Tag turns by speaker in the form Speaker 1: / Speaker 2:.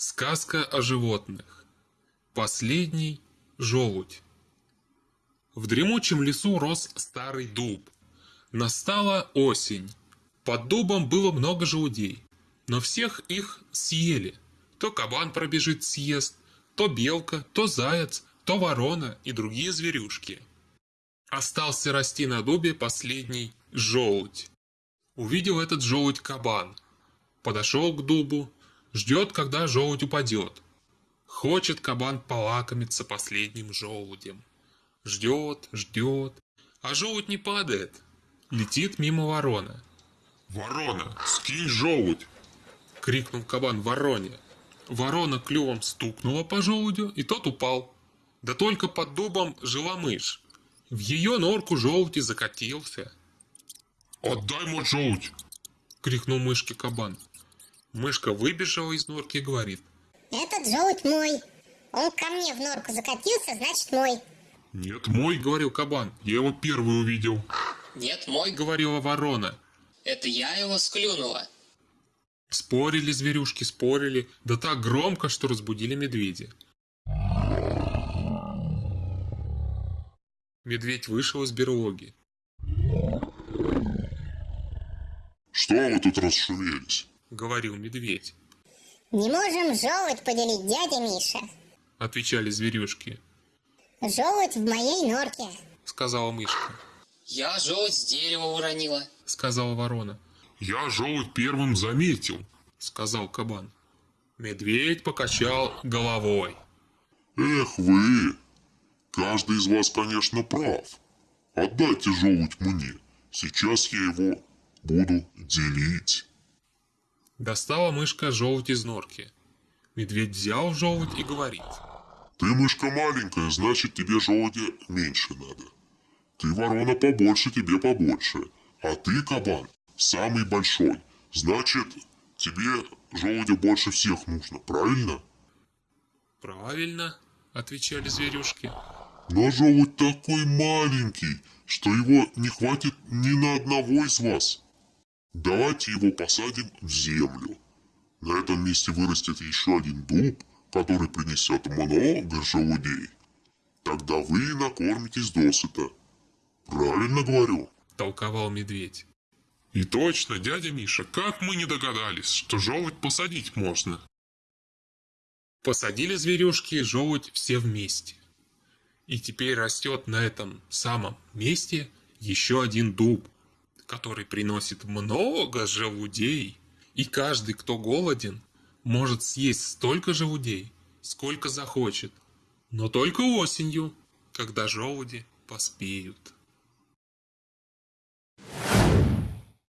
Speaker 1: Сказка о животных. Последний желудь. В дремучем лесу рос старый дуб. Настала осень. Под дубом было много желудей, но всех их съели. То кабан пробежит съест, то белка, то заяц, то ворона и другие зверюшки. Остался расти на дубе последний желудь. Увидел этот желудь кабан. Подошел к дубу, ждет, когда желудь упадет. Хочет кабан полакомиться последним желудем. Ждет, ждет, а желудь не падает. Летит мимо ворона.
Speaker 2: «Ворона, скинь желудь!»
Speaker 1: — крикнул кабан вороне. Ворона клювом стукнула по желудю, и тот упал. Да только под дубом жила мышь. В ее норку желудь и закатился.
Speaker 2: «Отдай мой желудь!»
Speaker 1: — крикнул мышке кабан. Мышка выбежала из норки и говорит.
Speaker 3: Этот желудь мой. Он ко мне в норку закатился, значит мой.
Speaker 2: «Нет, мой!» — говорил кабан. «Я его первый увидел!»
Speaker 4: Нет, мой,
Speaker 1: Говорила ворона.
Speaker 4: это я его склюнула.
Speaker 1: Спорили зверюшки, спорили, да так громко, что разбудили медведя. Медведь вышел из берлоги.
Speaker 2: «Что вы тут расшумелись?»
Speaker 1: — говорил медведь.
Speaker 3: Не можем желудь поделить, дядя Миша.
Speaker 1: Отвечали зверюшки.
Speaker 3: Желудь в моей норке.
Speaker 1: Сказала мышка.
Speaker 4: Я желудь с дерева уронила.
Speaker 1: Сказала ворона.
Speaker 2: «Я желудь первым заметил!»
Speaker 1: Сказал кабан. Медведь покачал головой.
Speaker 2: «Эх вы! Каждый из вас, конечно, прав. Отдайте желудь мне. Сейчас я его буду делить».
Speaker 1: Достала мышка желудь из норки. Медведь взял желудь и говорит.
Speaker 2: «Ты мышка маленькая, значит тебе желудя меньше надо. Ты ворона побольше, тебе побольше. А ты, кабан, самый большой. Значит, тебе желудя больше всех нужно, правильно?»
Speaker 1: Правильно, отвечали зверюшки.
Speaker 2: Но желудь такой маленький, что его не хватит ни на одного из вас. Давайте его посадим в землю. На этом месте вырастет еще один дуб, который принесет много желудей. Тогда вы накормитесь досыта. Правильно говорю?
Speaker 1: Толковал медведь.
Speaker 2: И точно, дядя Миша, как мы не догадались, что желудь посадить можно?
Speaker 1: Посадили зверюшки желудь все вместе. И теперь растет на этом самом месте еще один дуб, который приносит много желудей. И каждый, кто голоден, может съесть столько желудей, сколько захочет. Но только осенью, когда желуди поспеют.